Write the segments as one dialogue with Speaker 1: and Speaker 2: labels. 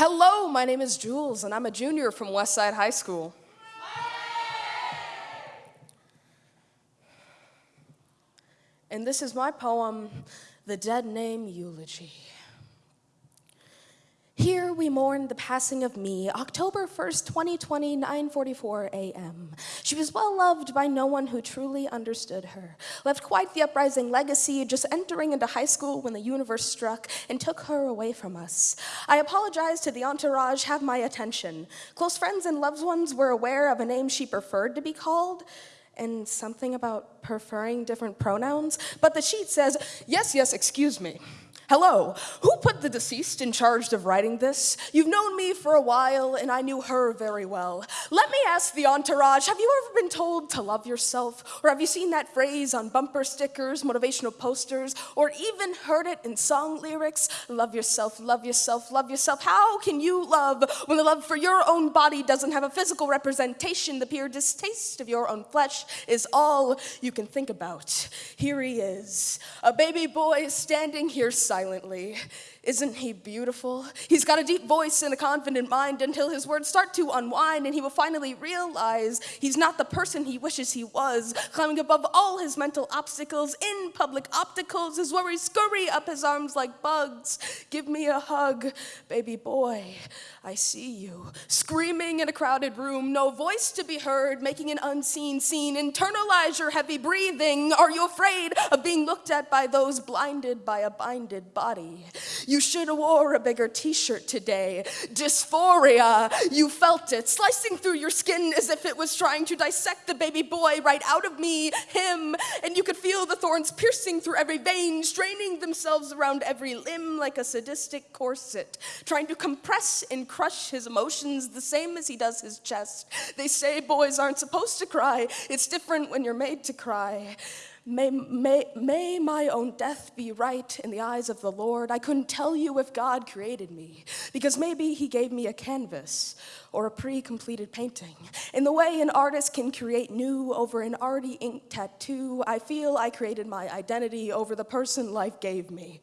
Speaker 1: Hello, my name is Jules, and I'm a junior from Westside High School. And this is my poem, The Dead Name Eulogy. Here we mourn the passing of me, October 1st, 2020, 9:44 a.m. She was well loved by no one who truly understood her. Left quite the uprising legacy, just entering into high school when the universe struck and took her away from us. I apologize to the entourage, have my attention. Close friends and loved ones were aware of a name she preferred to be called and something about preferring different pronouns, but the sheet says, "Yes, yes, excuse me." Hello, who put the deceased in charge of writing this? You've known me for a while, and I knew her very well. Let me ask the entourage have you ever been told to love yourself? Or have you seen that phrase on bumper stickers, motivational posters, or even heard it in song lyrics? Love yourself, love yourself, love yourself. How can you love when the love for your own body doesn't have a physical representation? The pure distaste of your own flesh is all you can think about. Here he is, a baby boy standing here silent silently. Isn't he beautiful? He's got a deep voice and a confident mind until his words start to unwind and he will finally realize he's not the person he wishes he was. Climbing above all his mental obstacles in public opticals his worries scurry up his arms like bugs. Give me a hug, baby boy. I see you. Screaming in a crowded room, no voice to be heard, making an unseen scene. Internalize your heavy breathing. Are you afraid of being looked at by those blinded by a binded body? You should have wore a bigger t-shirt today. Dysphoria, you felt it, slicing through your skin as if it was trying to dissect the baby boy right out of me, him, and you could feel the thorns piercing through every vein, straining themselves around every limb like a sadistic corset, trying to compress and crush his emotions the same as he does his chest. They say boys aren't supposed to cry. It's different when you're made to cry. May, may, may my own death be right in the eyes of the Lord. I couldn't tell you if God created me, because maybe He gave me a canvas or a pre completed painting. In the way an artist can create new over an already inked tattoo, I feel I created my identity over the person life gave me.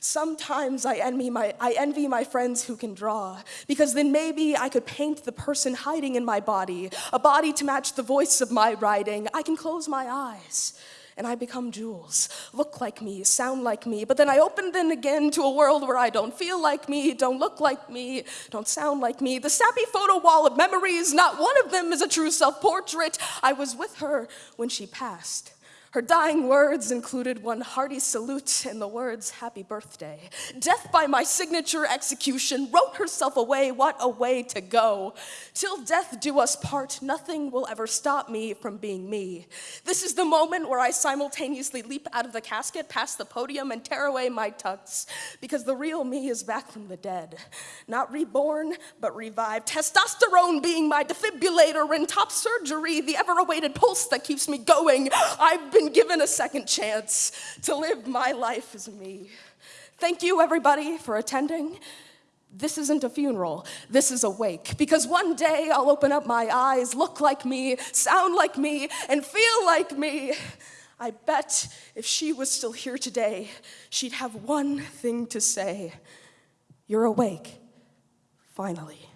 Speaker 1: Sometimes I envy my, I envy my friends who can draw, because then maybe I could paint the person hiding in my body, a body to match the voice of my writing. I can close my eyes and I become Jules. Look like me, sound like me, but then I open them again to a world where I don't feel like me, don't look like me, don't sound like me. The sappy photo wall of memories, not one of them is a true self portrait. I was with her when she passed. Her dying words included one hearty salute and the words, Happy birthday. Death by my signature execution wrote herself away. What a way to go. Till death do us part, nothing will ever stop me from being me. This is the moment where I simultaneously leap out of the casket, past the podium, and tear away my tux, because the real me is back from the dead. Not reborn, but revived. Testosterone being my defibrillator and top surgery, the ever awaited pulse that keeps me going. I've been given a second chance to live my life as me. Thank you, everybody, for attending. This isn't a funeral, this is a wake. Because one day I'll open up my eyes, look like me, sound like me, and feel like me. I bet if she was still here today, she'd have one thing to say You're awake, finally.